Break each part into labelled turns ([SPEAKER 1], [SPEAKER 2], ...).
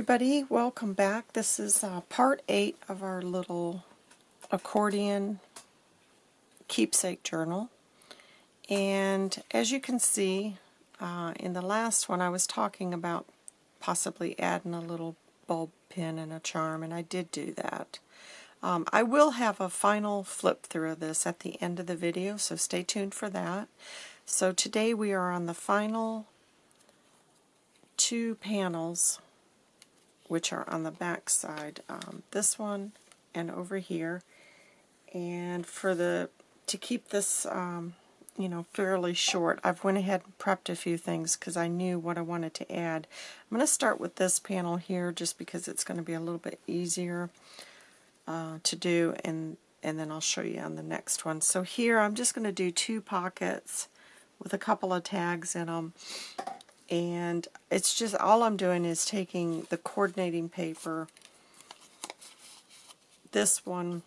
[SPEAKER 1] everybody, welcome back. This is uh, part 8 of our little accordion keepsake journal. And as you can see, uh, in the last one I was talking about possibly adding a little bulb pin and a charm, and I did do that. Um, I will have a final flip through of this at the end of the video, so stay tuned for that. So today we are on the final two panels which are on the back side. Um, this one and over here. And for the to keep this um, you know fairly short, I've went ahead and prepped a few things because I knew what I wanted to add. I'm going to start with this panel here just because it's going to be a little bit easier uh, to do and and then I'll show you on the next one. So here I'm just going to do two pockets with a couple of tags in them and it's just all I'm doing is taking the coordinating paper. This one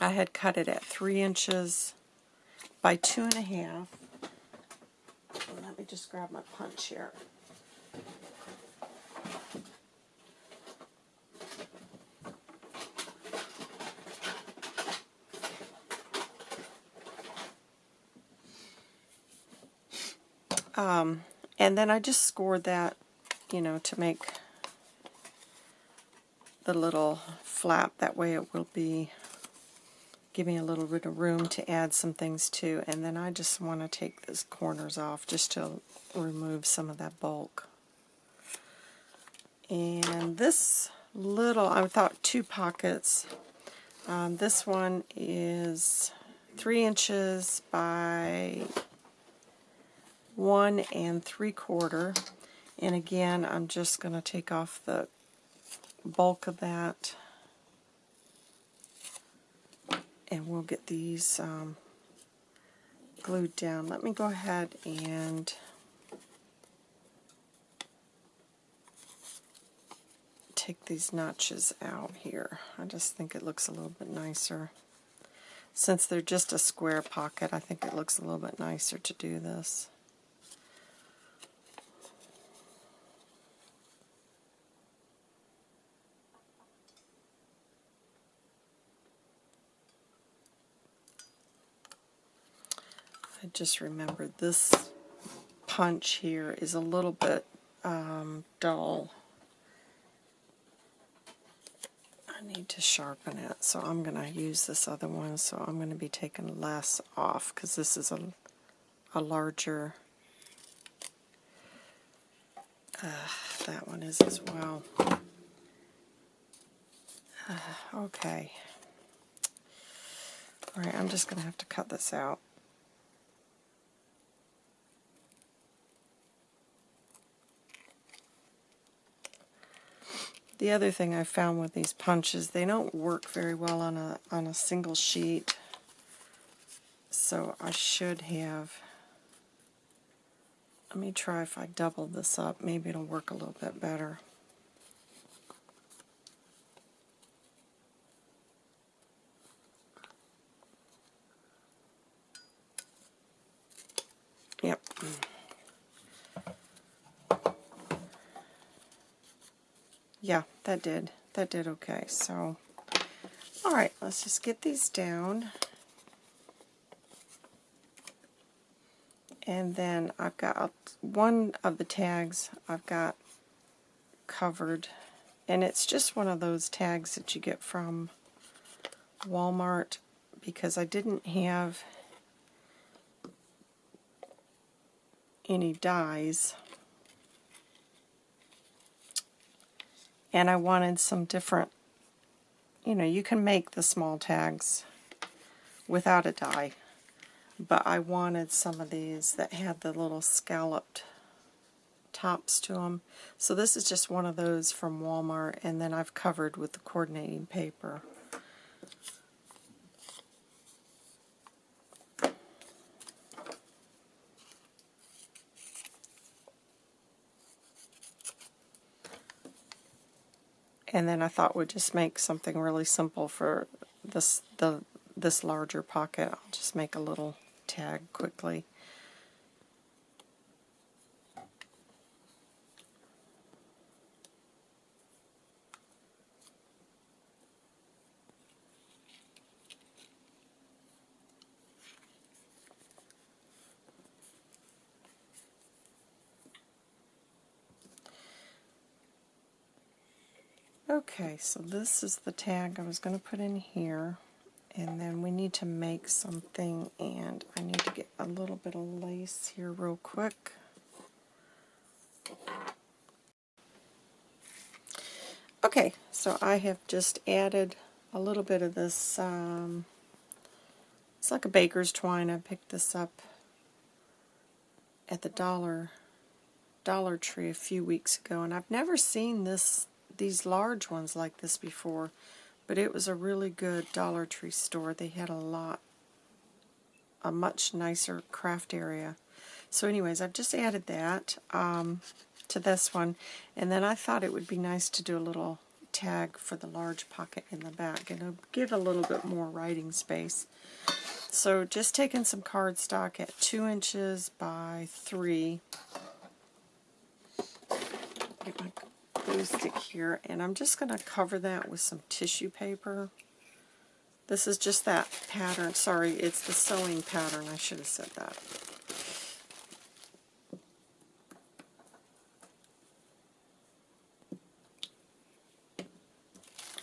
[SPEAKER 1] I had cut it at three inches by two and a half. Let me just grab my punch here Um, and then I just scored that, you know, to make the little flap. That way it will be giving a little bit of room to add some things to. And then I just want to take those corners off just to remove some of that bulk. And this little, I thought two pockets. Um, this one is three inches by one and three quarter. And again, I'm just going to take off the bulk of that. And we'll get these um, glued down. Let me go ahead and take these notches out here. I just think it looks a little bit nicer. Since they're just a square pocket, I think it looks a little bit nicer to do this. Just remembered this punch here is a little bit um, dull. I need to sharpen it, so I'm going to use this other one, so I'm going to be taking less off because this is a, a larger, uh, that one is as well. Uh, okay. Alright, I'm just going to have to cut this out. The other thing I found with these punches, they don't work very well on a, on a single sheet. So I should have, let me try if I double this up, maybe it'll work a little bit better. Yep. Yeah, that did. That did okay. So, alright, let's just get these down. And then I've got one of the tags I've got covered. And it's just one of those tags that you get from Walmart because I didn't have any dies and I wanted some different, you know, you can make the small tags without a die, but I wanted some of these that had the little scalloped tops to them. So this is just one of those from Walmart, and then I've covered with the coordinating paper. And then I thought we'd just make something really simple for this the this larger pocket. I'll just make a little tag quickly. Okay, so this is the tag I was going to put in here. And then we need to make something, and I need to get a little bit of lace here real quick. Okay, so I have just added a little bit of this, um, it's like a baker's twine. I picked this up at the Dollar Dollar Tree a few weeks ago, and I've never seen this these large ones like this before, but it was a really good Dollar Tree store. They had a lot, a much nicer craft area. So anyways, I've just added that um, to this one, and then I thought it would be nice to do a little tag for the large pocket in the back, and it'll give a little bit more writing space. So just taking some cardstock at 2 inches by 3 get my glue stick here, and I'm just going to cover that with some tissue paper. This is just that pattern. Sorry, it's the sewing pattern. I should have said that.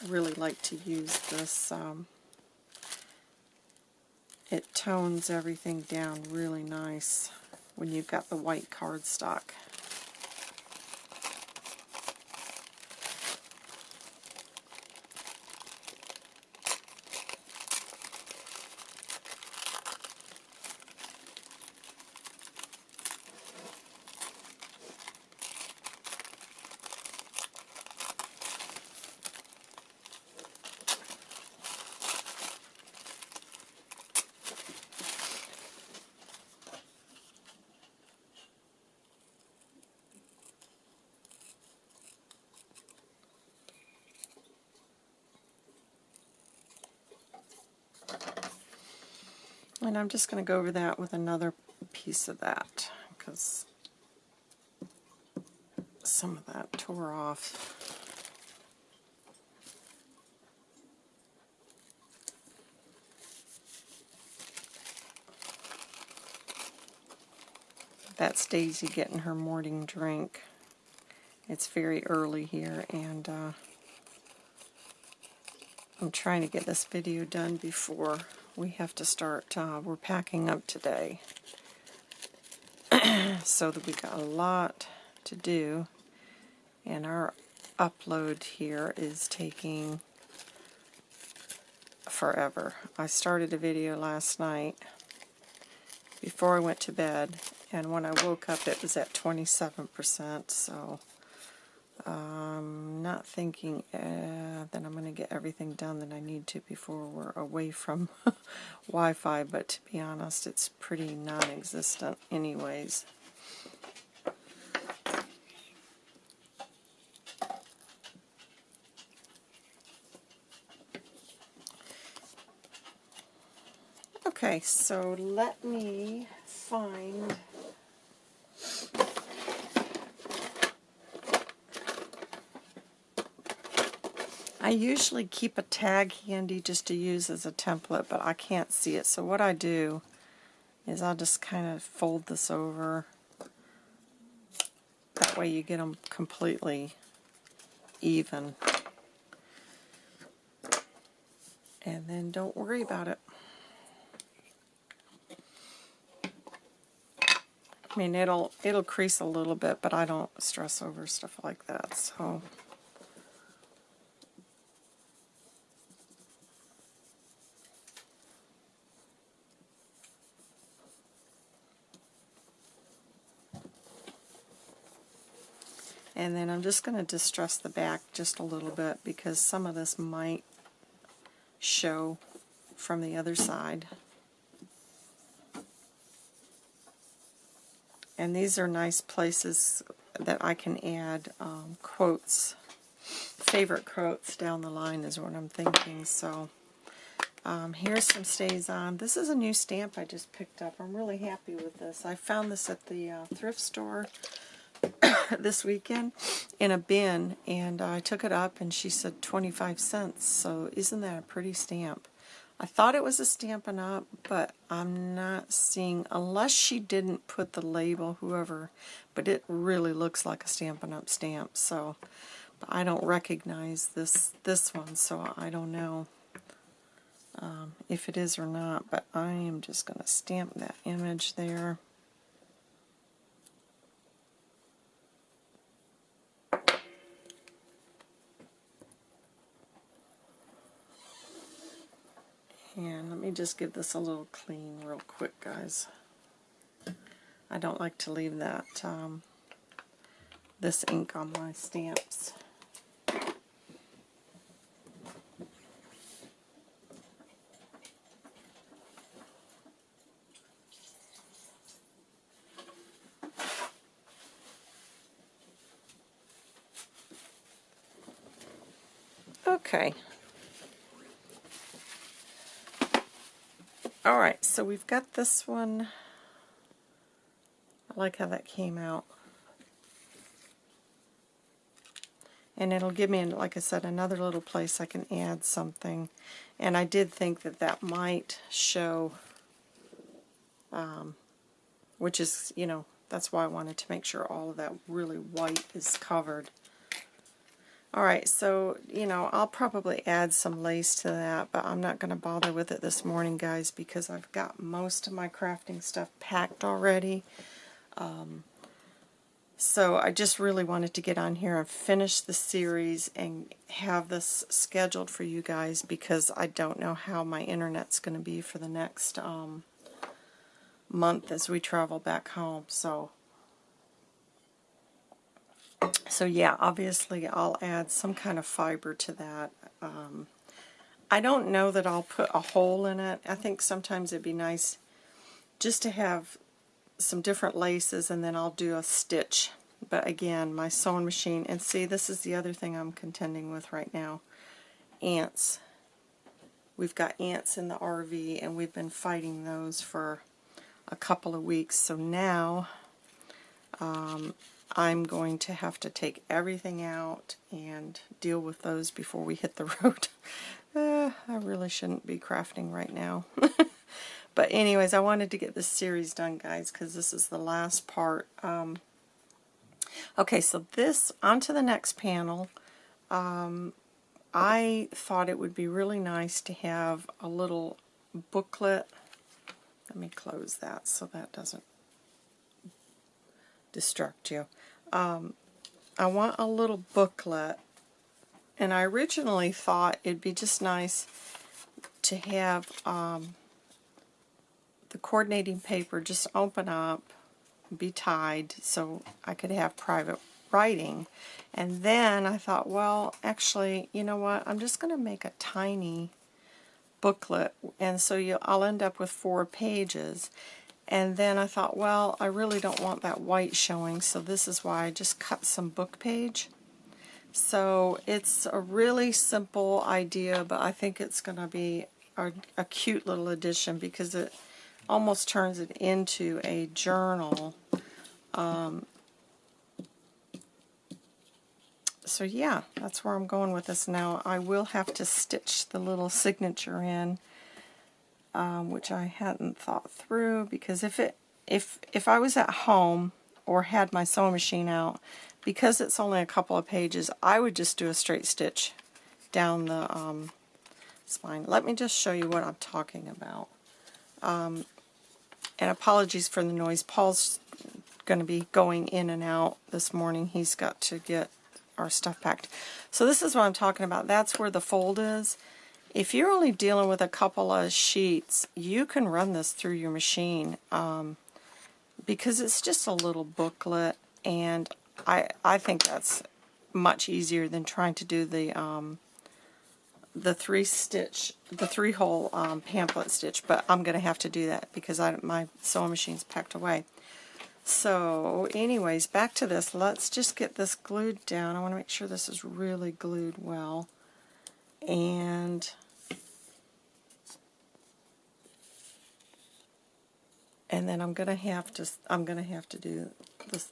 [SPEAKER 1] I really like to use this. Um, it tones everything down really nice when you've got the white cardstock. And I'm just going to go over that with another piece of that because some of that tore off. That's Daisy getting her morning drink. It's very early here and uh, I'm trying to get this video done before we have to start, uh, we're packing up today. so that we got a lot to do. And our upload here is taking forever. I started a video last night before I went to bed, and when I woke up it was at 27%, so I'm not thinking uh, that I'm going to get everything done that I need to before we're away from Wi-Fi, but to be honest, it's pretty non-existent anyways. Okay, so let me find I usually keep a tag handy just to use as a template, but I can't see it. So what I do is I'll just kind of fold this over. That way you get them completely even. And then don't worry about it. I mean, it'll it'll crease a little bit, but I don't stress over stuff like that. So. And then I'm just going to distress the back just a little bit because some of this might show from the other side. And these are nice places that I can add um, quotes, favorite quotes down the line is what I'm thinking. So um, here's some stays on. This is a new stamp I just picked up. I'm really happy with this. I found this at the uh, thrift store this weekend in a bin, and I took it up, and she said 25 cents. So isn't that a pretty stamp? I thought it was a Stampin' Up, but I'm not seeing, unless she didn't put the label, whoever, but it really looks like a Stampin' Up stamp. So, I don't recognize this this one, so I don't know um, if it is or not. But I am just going to stamp that image there. And let me just give this a little clean real quick, guys. I don't like to leave that um, this ink on my stamps. Okay, Alright, so we've got this one. I like how that came out. And it'll give me, like I said, another little place I can add something. And I did think that that might show, um, which is, you know, that's why I wanted to make sure all of that really white is covered. Alright, so, you know, I'll probably add some lace to that, but I'm not going to bother with it this morning, guys, because I've got most of my crafting stuff packed already. Um, so I just really wanted to get on here and finish the series and have this scheduled for you guys because I don't know how my internet's going to be for the next um, month as we travel back home. So so yeah, obviously I'll add some kind of fiber to that. Um, I don't know that I'll put a hole in it. I think sometimes it'd be nice just to have some different laces and then I'll do a stitch. But again, my sewing machine, and see this is the other thing I'm contending with right now, ants. We've got ants in the RV and we've been fighting those for a couple of weeks. So now um, I'm going to have to take everything out and deal with those before we hit the road. uh, I really shouldn't be crafting right now. but anyways, I wanted to get this series done, guys, because this is the last part. Um, okay, so this, onto the next panel. Um, I thought it would be really nice to have a little booklet. Let me close that so that doesn't distract you. Um, I want a little booklet, and I originally thought it'd be just nice to have um, the coordinating paper just open up, be tied, so I could have private writing. And then I thought, well, actually, you know what, I'm just going to make a tiny booklet, and so you, I'll end up with four pages. And then I thought, well, I really don't want that white showing, so this is why I just cut some book page. So it's a really simple idea, but I think it's going to be a, a, cute little addition because it almost turns it into a journal. Um, so yeah, that's where I'm going with this now. I will have to stitch the little signature in um, which I hadn't thought through because if it if if I was at home or had my sewing machine out, because it's only a couple of pages, I would just do a straight stitch down the um, spine. Let me just show you what I'm talking about. Um, and apologies for the noise. Paul's going to be going in and out this morning. He's got to get our stuff packed. So this is what I'm talking about. That's where the fold is. If you're only dealing with a couple of sheets, you can run this through your machine um, because it's just a little booklet and I, I think that's much easier than trying to do the um, the three stitch, the three hole um, pamphlet stitch, but I'm going to have to do that because I, my sewing machine's packed away. So anyways, back to this. Let's just get this glued down. I want to make sure this is really glued well. And and then I'm gonna have to I'm gonna have to do this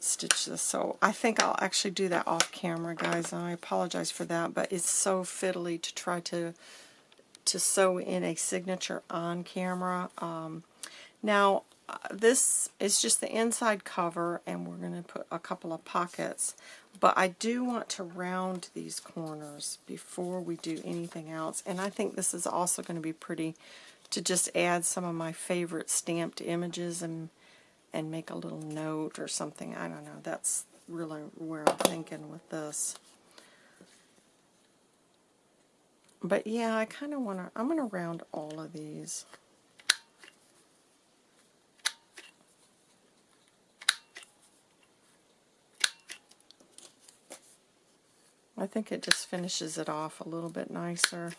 [SPEAKER 1] stitch this so I think I'll actually do that off camera guys I apologize for that but it's so fiddly to try to to sew in a signature on camera um, now uh, this is just the inside cover and we're going to put a couple of pockets But I do want to round these corners before we do anything else. And I think this is also going to be pretty to just add some of my favorite stamped images and and make a little note or something. I don't know. That's really where I'm thinking with this. But yeah, I kind of want to, I'm going to round all of these. I think it just finishes it off a little bit nicer.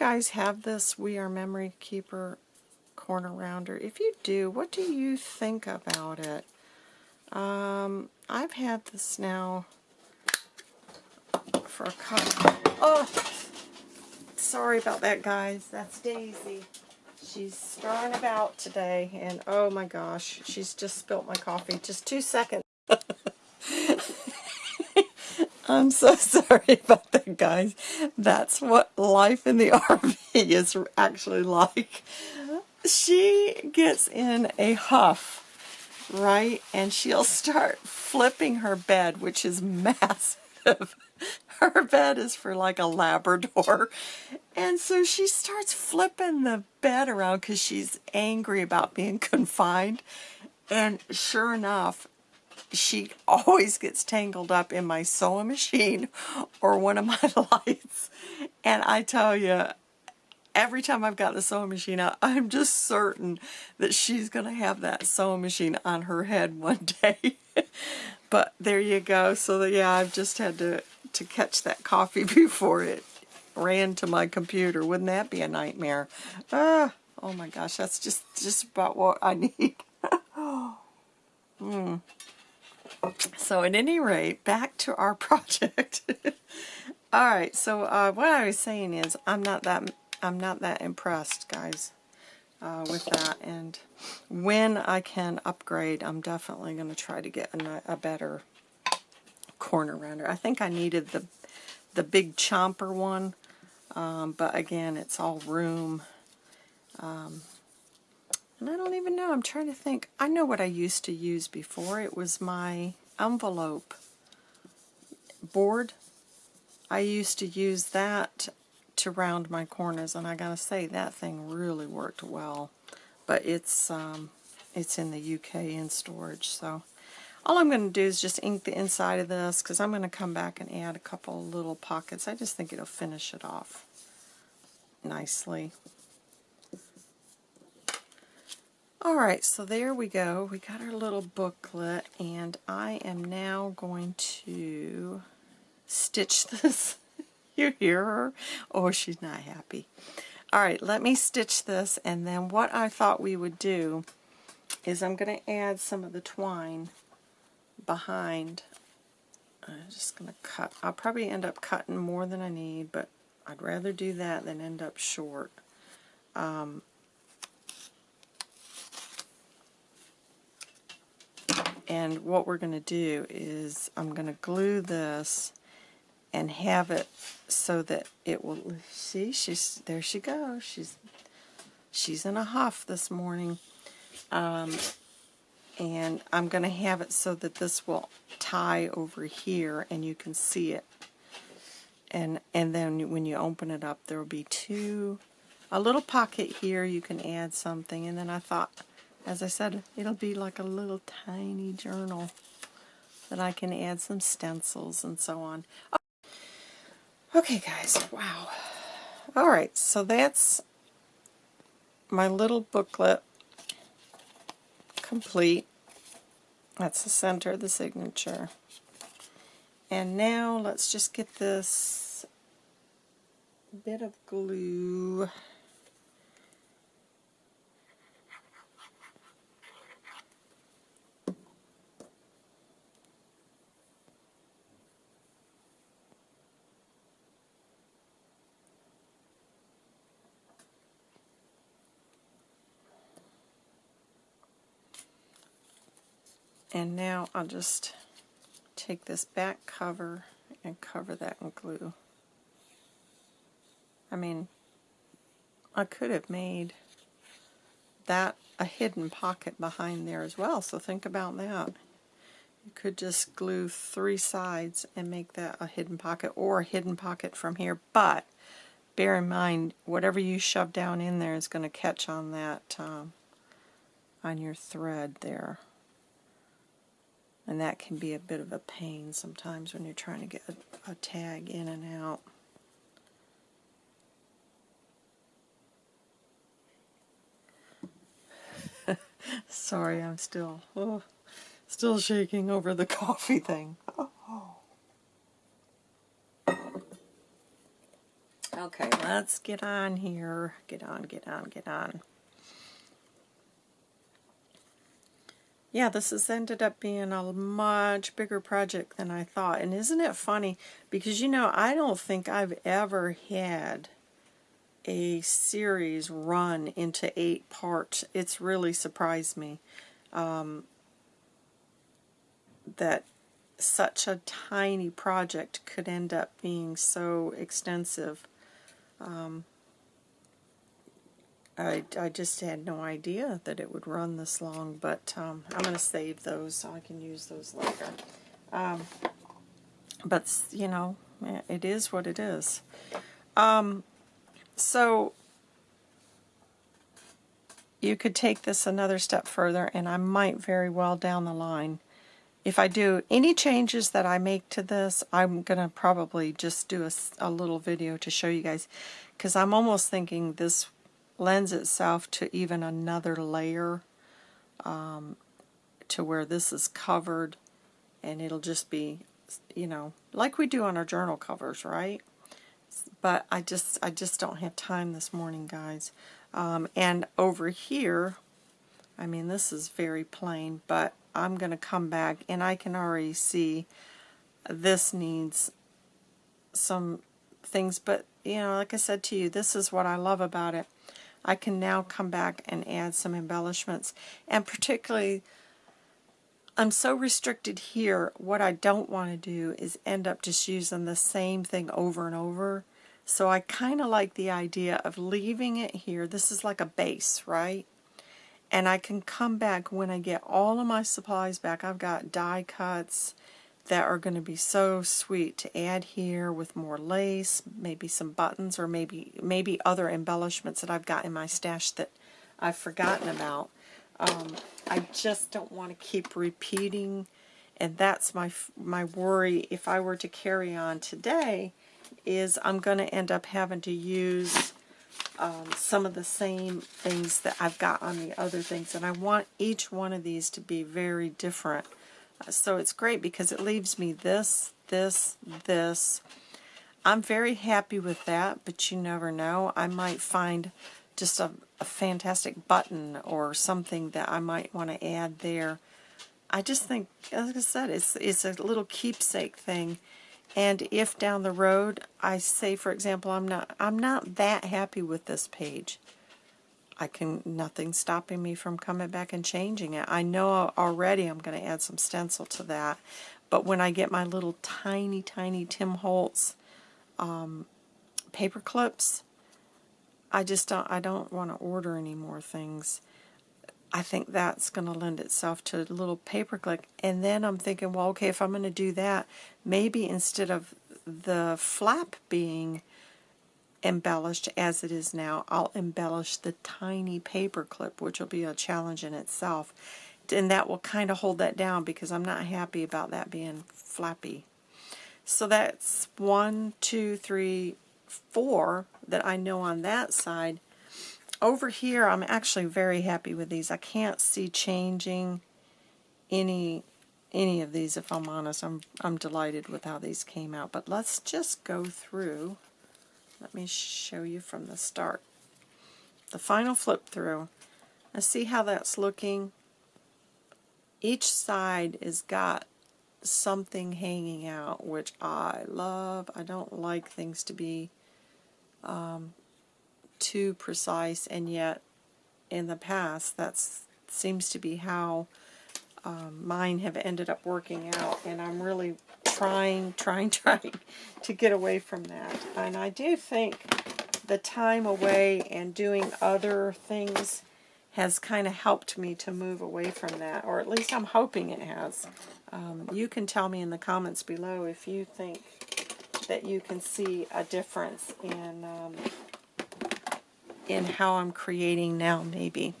[SPEAKER 1] Guys have this We R Memory Keeper corner rounder? If you do, what do you think about it? Um, I've had this now for a couple. Oh, sorry about that, guys. That's Daisy. She's starring about today, and oh my gosh, she's just spilt my coffee. Just two seconds. I'm so sorry about that, guys. That's what life in the RV is actually like. She gets in a huff, right? And she'll start flipping her bed, which is massive. Her bed is for like a Labrador. And so she starts flipping the bed around because she's angry about being confined. And sure enough, she always gets tangled up in my sewing machine or one of my lights. And I tell you, every time I've got the sewing machine out, I'm just certain that she's going to have that sewing machine on her head one day. but there you go. So yeah, I've just had to, to catch that coffee before it ran to my computer. Wouldn't that be a nightmare? Ah, oh my gosh, that's just, just about what I need. Hmm. So at any rate, back to our project. All right, so uh, what I was saying is I'm not that I'm not that impressed, guys, uh, with that. And when I can upgrade, I'm definitely going to try to get a, a, better corner rounder. I think I needed the the big chomper one, um, but again, it's all room. Um, and I don't even know. I'm trying to think. I know what I used to use before. It was my envelope board. I used to use that to round my corners, and I gotta say, that thing really worked well. But it's, um, it's in the UK in storage, so... All I'm going to do is just ink the inside of this because I'm going to come back and add a couple little pockets. I just think it'll finish it off nicely. Alright, so there we go. We got our little booklet, and I am now going to stitch this. you hear her? Oh, she's not happy. Alright, let me stitch this, and then what I thought we would do is I'm going to add some of the twine behind. I'm just going to cut. I'll probably end up cutting more than I need, but I'd rather do that than end up short. Um, And what we're going to do is I'm going to glue this and have it so that it will, see, she's, there she goes. She's, she's in a huff this morning. Um, and I'm going to have it so that this will tie over here and you can see it. And, and then when you open it up, there will be two, a little pocket here, you can add something. And then I thought, as I said, it'll be like a little tiny journal that I can add some stencils and so on. Oh, okay, guys, wow. Alright, so that's my little booklet complete. That's the center of the signature. And now let's just get this bit of glue And now I'll just take this back cover and cover that in glue. I mean, I could have made that a hidden pocket behind there as well, so think about that. You could just glue three sides and make that a hidden pocket or a hidden pocket from here, but bear in mind, whatever you shove down in there is going to catch on that, um, on your thread there. And that can be a bit of a pain sometimes when you're trying to get a, a tag in and out. Sorry, I'm still oh, still shaking over the coffee thing. Okay, let's get on here. Get on, get on, get on. Yeah, this has ended up being a much bigger project than I thought. And isn't it funny? Because, you know, I don't think I've ever had a series run into eight parts. It's really surprised me um, that such a tiny project could end up being so extensive. Um, I, I just had no idea that it would run this long, but um, I'm going to save those so I can use those later. Um, but, you know, it is what it is. Um, so, you could take this another step further, and I might very well down the line if I do any changes that I make to this, I'm going to probably just do a, a, little video to show you guys because I'm almost thinking this lends itself to even another layer um, to where this is covered and it'll just be, you know, like we do on our journal covers, right? But I just I just don't have time this morning, guys. Um, and over here, I mean, this is very plain, but I'm going to come back and I can already see this needs some things, but you know, like I said to you, this is what I love about it. I can now come back and add some embellishments, and particularly I'm so restricted here, what I don't want to do is end up just using the same thing over and over. So I kind of like the idea of leaving it here. This is like a base, right? and I can come back when I get all of my supplies back. I've got die cuts that are going to be so sweet to add here with more lace, maybe some buttons, or maybe maybe other embellishments that I've got in my stash that I've forgotten about. Um, I just don't want to keep repeating, and that's my my worry. If I were to carry on today, is I'm going to end up having to use um, some of the same things that I've got on the other things. And I want each one of these to be very different. So it's great because it leaves me this, this, this. I'm very happy with that, but you never know. I might find just a, a fantastic button or something that I might want to add there. I just think, like I said, it's, it's a little keepsake thing. And if down the road I say, for example, I'm not I'm not that happy with this page, I can nothing stopping me from coming back and changing it. I know already I'm going to add some stencil to that, but when I get my little tiny tiny Tim Holtz um, paper clips, I just don't I don't want to order any more things. I think that's going to lend itself to a little paper clip. And then I'm thinking, well, okay, if I'm going to do that, maybe instead of the flap being embellished as it is now, I'll embellish the tiny paper clip, which will be a challenge in itself. And that will kind of hold that down because I'm not happy about that being flappy. So that's one, two, three, four that I know on that side over here, I'm actually very happy with these. I can't see changing any any of these, if I'm honest. I'm, I'm delighted with how these came out. But let's just go through. Let me show you from the start. The final flip through. Let's see how that's looking. Each side has got something hanging out, which I love. I don't like things to be um, too precise, and yet in the past that seems to be how um, mine have ended up working out, and I'm really trying, trying, trying to get away from that. And I do think the time away and doing other things has kind of helped me to move away from that, or at least I'm hoping it has. Um, you can tell me in the comments below if you think that you can see a difference in um, in how I'm creating now, maybe.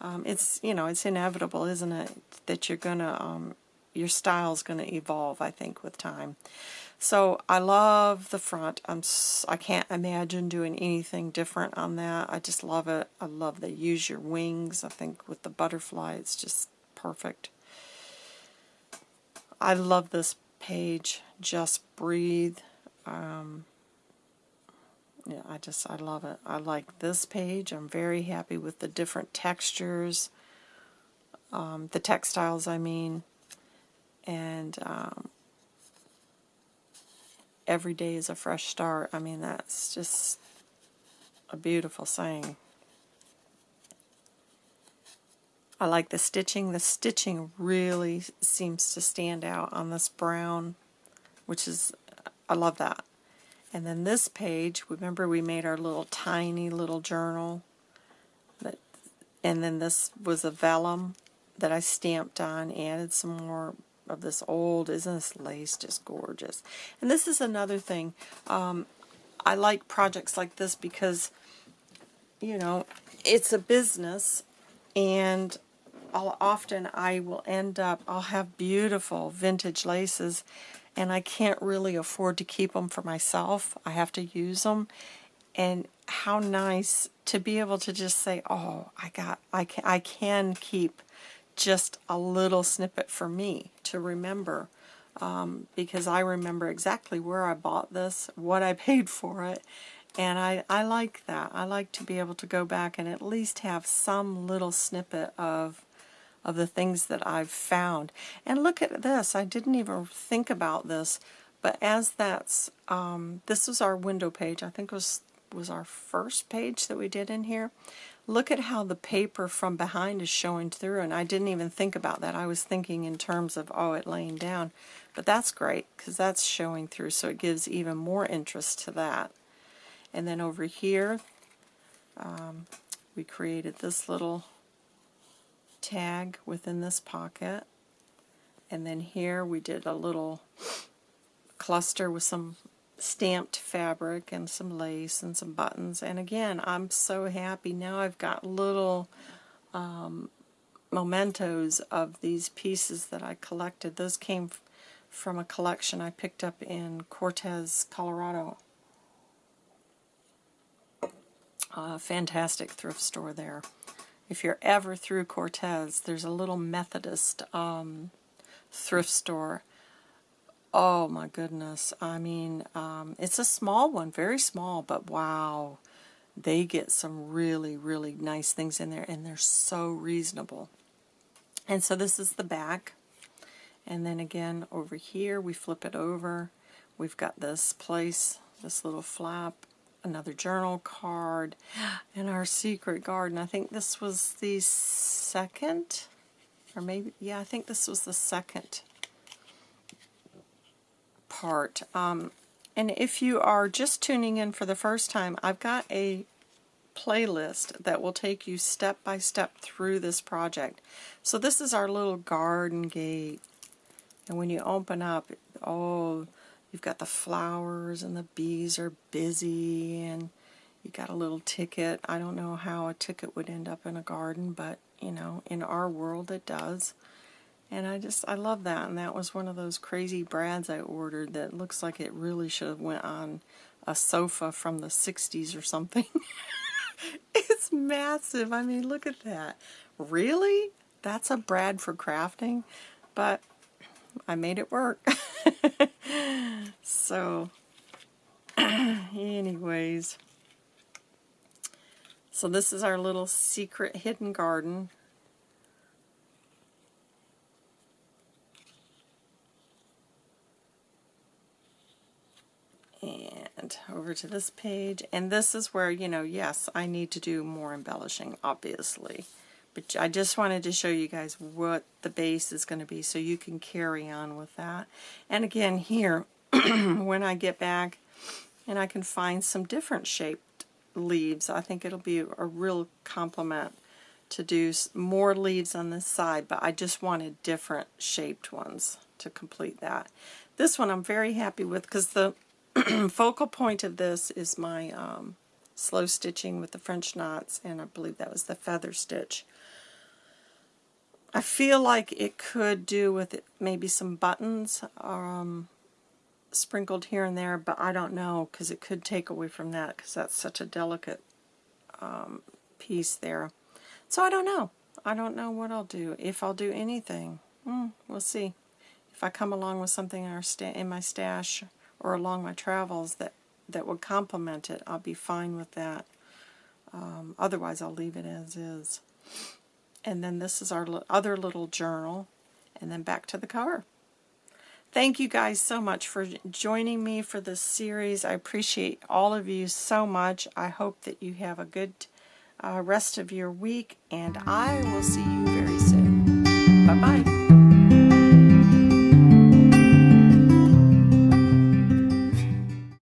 [SPEAKER 1] Um, it's, you know, it's inevitable, isn't it, that you're to, um, your style's going to evolve, I think, with time. So I love the front. I'm I can't imagine doing anything different on that. I just love it. I love the use your wings. I think with the butterfly, it's just perfect. I love this page. Just breathe. Um, yeah, I just, I love it. I like this page. I'm very happy with the different textures, um, the textiles, I mean, and um, every day is a fresh start. I mean, that's just a beautiful saying. I like the stitching. The stitching really seems to stand out on this brown, which is, I love that. And then this page, remember we made our little tiny little journal. That, and then this was a vellum that I stamped on, added some more of this old, isn't this lace just gorgeous? And this is another thing. Um, I like projects like this because, you know, it's a business and I'll, often I will end up, I'll have beautiful vintage laces and I can't really afford to keep them for myself. I have to use them. And how nice to be able to just say, oh, I got, I can, I can keep just a little snippet for me to remember. Um, because I remember exactly where I bought this, what I paid for it, and I, I like that. I like to be able to go back and at least have some little snippet of of the things that I've found. And look at this. I didn't even think about this, but as that's, um, this was our window page. I think it was, was our first page that we did in here. Look at how the paper from behind is showing through, and I didn't even think about that. I was thinking in terms of, oh, it laying down. But that's great, because that's showing through, so it gives even more interest to that. And then over here, um, we created this little tag within this pocket. And then here we did a little cluster with some stamped fabric and some lace and some buttons. And again, I'm so happy. Now I've got little um, mementos of these pieces that I collected. Those came from a collection I picked up in Cortez, Colorado. A fantastic thrift store there if you're ever through Cortez, there's a little Methodist um, thrift store. Oh my goodness. I mean, um, it's a small one, very small, but wow. They get some really, really nice things in there, and they're so reasonable. And so this is the back. And then again, over here, we flip it over. We've got this place, this little flap, another journal card, and our secret garden. I think this was the second, or maybe, yeah, I think this was the second part. Um, and if you are just tuning in for the first time, I've got a playlist that will take you step by step through this project. So this is our little garden gate. And when you open up, oh, You've got the flowers and the bees are busy and you got a little ticket. I don't know how a ticket would end up in a garden, but you know, in our world it does. And I just, I love that. And that was one of those crazy brads I ordered that looks like it really should have went on a sofa from the 60s or something. it's massive. I mean, look at that. Really? That's a brad for crafting? But I made it work. so, anyways. So this is our little secret hidden garden. And over to this page. And this is where, you know, yes, I need to do more embellishing, obviously. But I just wanted to show you guys what the base is going to be so you can carry on with that. And again here, when I get back and I can find some different shaped leaves, I think it'll be a real complement to do more leaves on this side, but I just wanted different shaped ones to complete that. This one I'm very happy with because the focal point of this is my um, slow stitching with the French knots, and I believe that was the feather stitch. I feel like it could do with it, maybe some buttons um, sprinkled here and there, but I don't know because it could take away from that because that's such a delicate um, piece there. So I don't know. I don't know what I'll do. If I'll do anything, hmm, we'll see. If I come along with something in, in my stash or along my travels that, that would complement it, I'll be fine with that. Um, otherwise, I'll leave it as is. And then this is our other little journal. And then back to the cover. Thank you guys so much for joining me for this series. I appreciate all of you so much. I hope that you have a good uh, rest of your week, and I will see you very soon. Bye-bye.